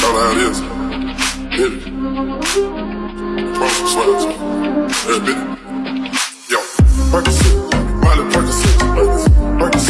Call it how it is. Hit it. Promise and Yeah, bitch. Yo, Percocet. Percocet. Percocet.